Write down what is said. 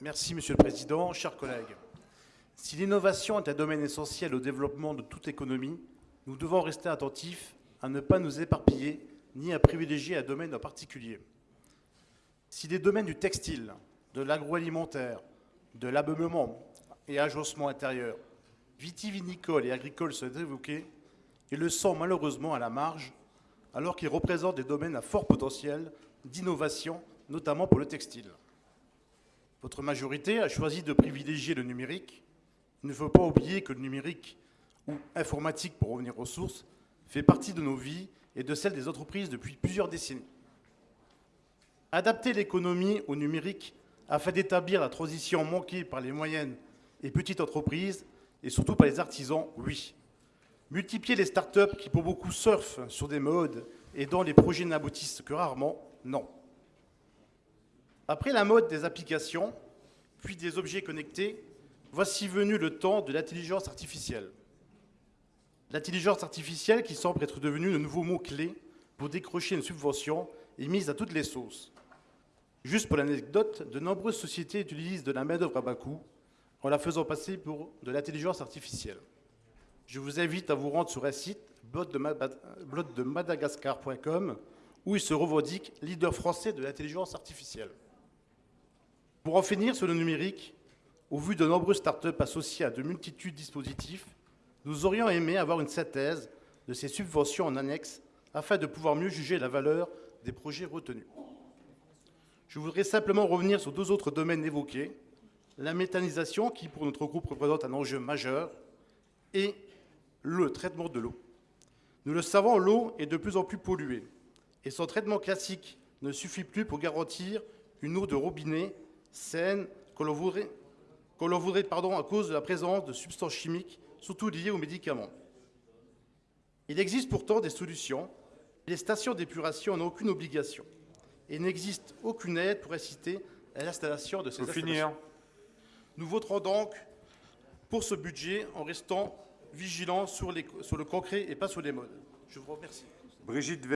Merci, Monsieur le Président. Chers collègues, si l'innovation est un domaine essentiel au développement de toute économie, nous devons rester attentifs à ne pas nous éparpiller ni à privilégier un domaine en particulier. Si les domaines du textile, de l'agroalimentaire, de l'ameublement et agencement intérieur, vitivinicole et agricole sont évoqués, ils le sont malheureusement à la marge, alors qu'ils représentent des domaines à fort potentiel d'innovation, notamment pour le textile. Votre majorité a choisi de privilégier le numérique. Il ne faut pas oublier que le numérique, ou informatique pour revenir aux sources, fait partie de nos vies et de celles des entreprises depuis plusieurs décennies. Adapter l'économie au numérique afin d'établir la transition manquée par les moyennes et petites entreprises, et surtout par les artisans, oui. Multiplier les start-up qui pour beaucoup surfent sur des modes et dont les projets n'aboutissent que rarement, non. Après la mode des applications, puis des objets connectés, voici venu le temps de l'intelligence artificielle. L'intelligence artificielle qui semble être devenue le nouveau mot-clé pour décrocher une subvention est mise à toutes les sauces. Juste pour l'anecdote, de nombreuses sociétés utilisent de la main-d'œuvre à bas coût en la faisant passer pour de l'intelligence artificielle. Je vous invite à vous rendre sur un site, blotdemadagascar.com, où il se revendique leader français de l'intelligence artificielle. Pour en finir sur le numérique, au vu de nombreuses startups associées à de multitudes de dispositifs, nous aurions aimé avoir une synthèse de ces subventions en annexe afin de pouvoir mieux juger la valeur des projets retenus. Je voudrais simplement revenir sur deux autres domaines évoqués, la méthanisation, qui pour notre groupe représente un enjeu majeur, et le traitement de l'eau. Nous le savons, l'eau est de plus en plus polluée, et son traitement classique ne suffit plus pour garantir une eau de robinet saine que l'on voudrait, voudrait pardon, à cause de la présence de substances chimiques, surtout liées aux médicaments. Il existe pourtant des solutions. Les stations d'épuration n'ont aucune obligation et n'existe aucune aide pour inciter à l'installation de ces Faut finir. Nous voterons donc pour ce budget en restant vigilants sur, les- sur le concret et pas sur les modes. Je vous remercie. Brigitte